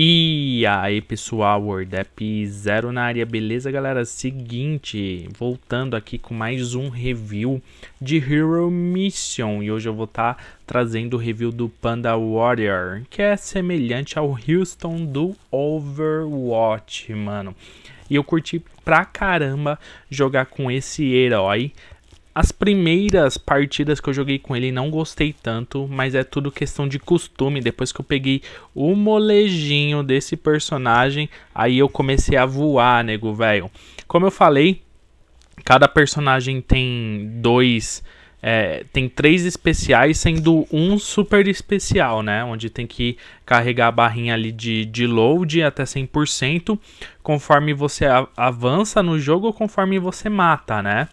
E aí pessoal, WordApp Zero na área, beleza galera? Seguinte, voltando aqui com mais um review de Hero Mission. E hoje eu vou estar tá trazendo o review do Panda Warrior Que é semelhante ao Houston do Overwatch, mano. E eu curti pra caramba jogar com esse herói as primeiras partidas que eu joguei com ele não gostei tanto, mas é tudo questão de costume. Depois que eu peguei o molejinho desse personagem, aí eu comecei a voar, nego, velho. Como eu falei, cada personagem tem dois... É, tem três especiais, sendo um super especial, né? Onde tem que carregar a barrinha ali de, de load até 100%, conforme você avança no jogo, conforme você mata, né?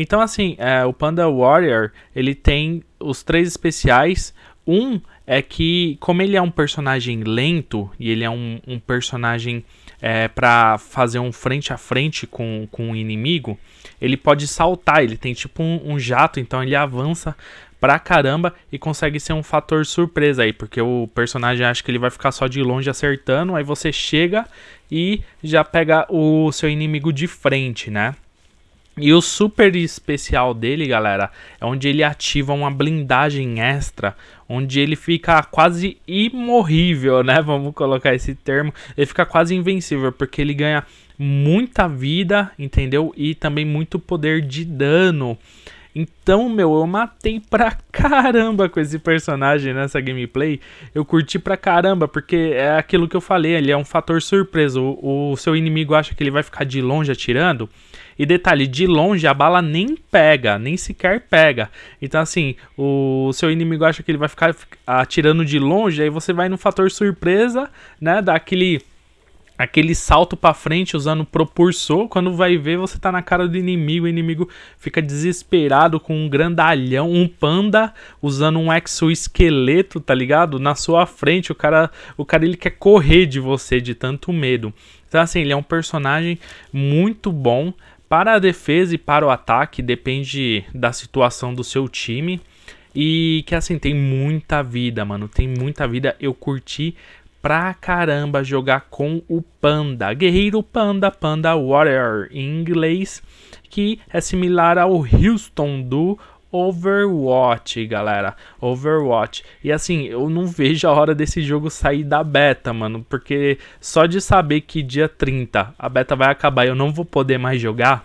Então, assim, é, o Panda Warrior, ele tem os três especiais. Um é que, como ele é um personagem lento, e ele é um, um personagem é, para fazer um frente a frente com, com o inimigo, ele pode saltar, ele tem tipo um, um jato, então ele avança pra caramba e consegue ser um fator surpresa aí, porque o personagem acha que ele vai ficar só de longe acertando, aí você chega e já pega o seu inimigo de frente, né? E o super especial dele, galera, é onde ele ativa uma blindagem extra, onde ele fica quase imorrível, né? Vamos colocar esse termo. Ele fica quase invencível, porque ele ganha muita vida, entendeu? E também muito poder de dano. Então, meu, eu matei pra caramba com esse personagem nessa gameplay. Eu curti pra caramba, porque é aquilo que eu falei, ele é um fator surpresa. O, o seu inimigo acha que ele vai ficar de longe atirando. E detalhe, de longe a bala nem pega, nem sequer pega. Então, assim, o seu inimigo acha que ele vai ficar atirando de longe, aí você vai no fator surpresa, né? Dá aquele aquele salto para frente usando propulsor, quando vai ver você tá na cara do inimigo, o inimigo fica desesperado com um grandalhão, um panda usando um exoesqueleto, tá ligado? Na sua frente, o cara, o cara ele quer correr de você de tanto medo. Então assim, ele é um personagem muito bom para a defesa e para o ataque, depende da situação do seu time. E que assim, tem muita vida, mano. Tem muita vida. Eu curti pra caramba jogar com o Panda. Guerreiro Panda, Panda Warrior em inglês, que é similar ao Houston do Overwatch, galera. Overwatch. E assim, eu não vejo a hora desse jogo sair da beta, mano. Porque só de saber que dia 30 a beta vai acabar e eu não vou poder mais jogar,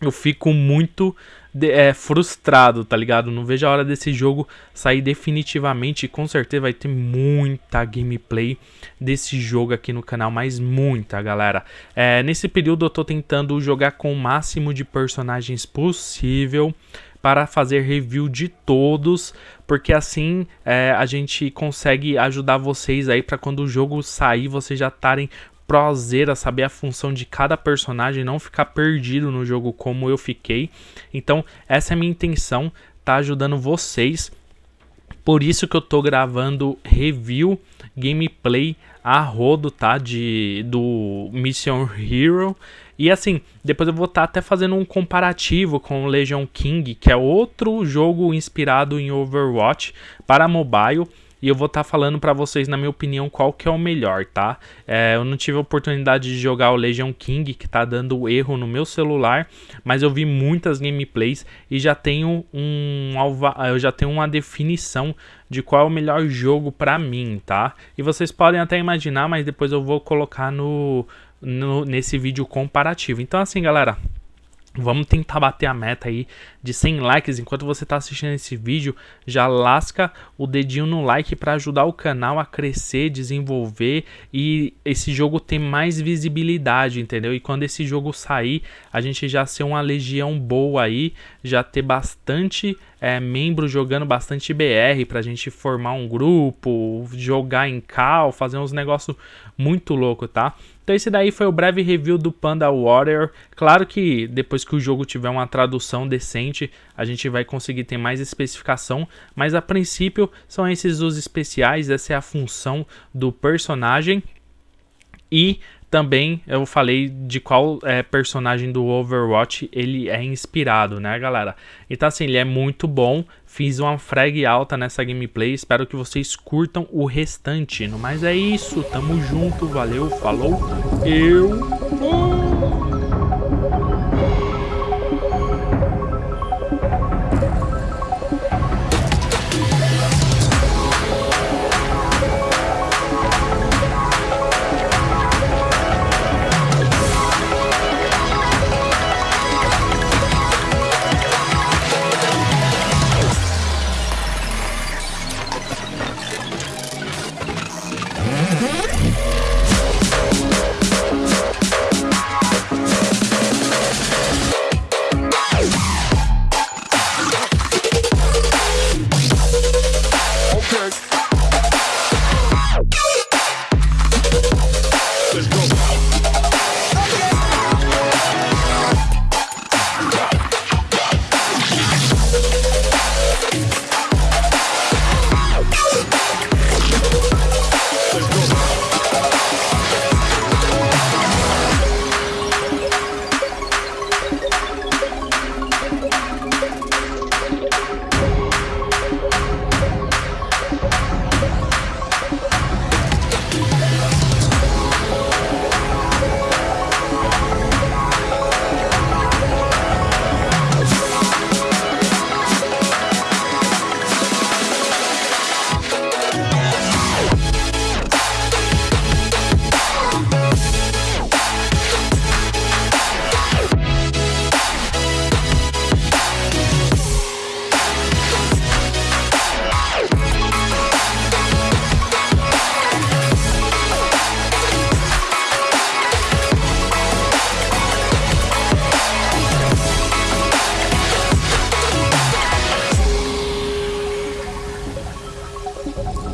eu fico muito de, é, frustrado, tá ligado? Não vejo a hora desse jogo sair definitivamente. E com certeza vai ter muita gameplay desse jogo aqui no canal, mas muita, galera. É, nesse período eu tô tentando jogar com o máximo de personagens possível para fazer review de todos, porque assim é, a gente consegue ajudar vocês aí para quando o jogo sair vocês já estarem prozeira, saber a função de cada personagem, não ficar perdido no jogo como eu fiquei. Então, essa é a minha intenção, tá ajudando vocês. Por isso que eu tô gravando review, gameplay a rodo, tá? De, do Mission Hero. E assim, depois eu vou estar tá até fazendo um comparativo com Legion King, que é outro jogo inspirado em Overwatch para mobile e eu vou estar tá falando para vocês, na minha opinião, qual que é o melhor, tá? É, eu não tive a oportunidade de jogar o Legion King, que tá dando erro no meu celular, mas eu vi muitas gameplays e já tenho um eu já tenho uma definição de qual é o melhor jogo para mim, tá? E vocês podem até imaginar, mas depois eu vou colocar no, no nesse vídeo comparativo. Então assim, galera, Vamos tentar bater a meta aí de 100 likes. Enquanto você está assistindo esse vídeo, já lasca o dedinho no like para ajudar o canal a crescer, desenvolver e esse jogo ter mais visibilidade, entendeu? E quando esse jogo sair, a gente já ser uma legião boa aí, já ter bastante é, membros jogando bastante BR para a gente formar um grupo, jogar em cal, fazer uns negócios muito louco, tá? Então esse daí foi o breve review do Panda Warrior. Claro que depois que o jogo tiver uma tradução decente, a gente vai conseguir ter mais especificação, mas a princípio são esses os especiais, essa é a função do personagem. E também eu falei de qual é, personagem do Overwatch ele é inspirado, né, galera? Então, assim, ele é muito bom. Fiz uma frag alta nessa gameplay. Espero que vocês curtam o restante. No mais é isso. Tamo junto. Valeu, falou. Eu.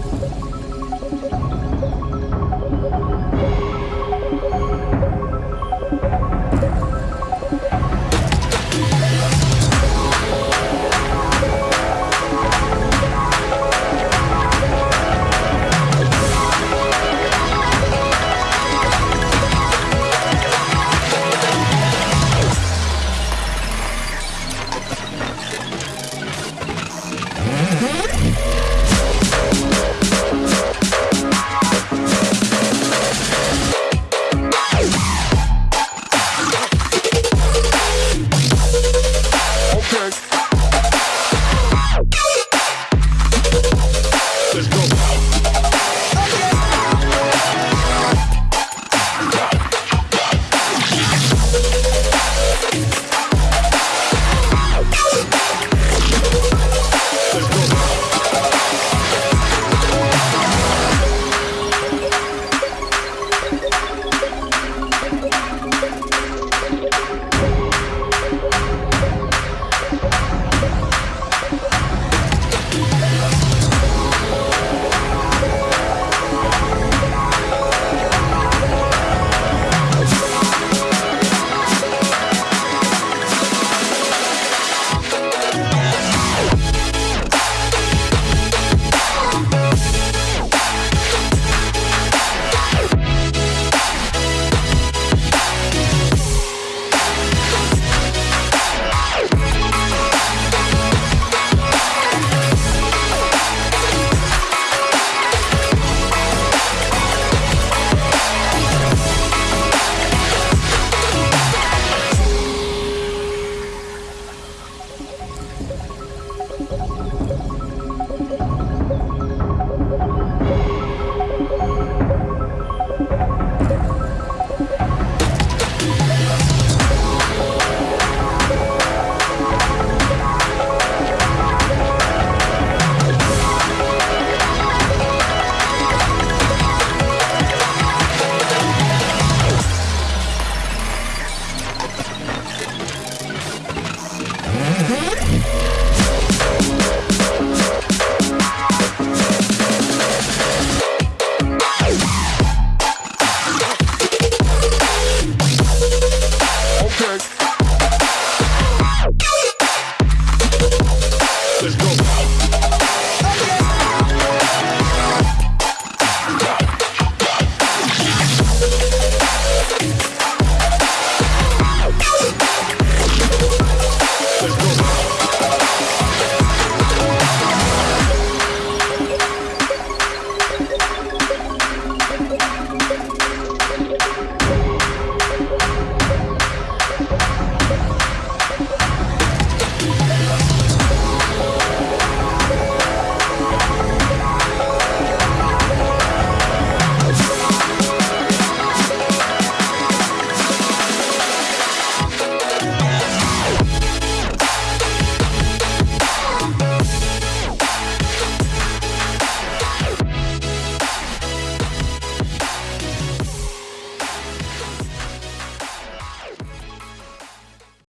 you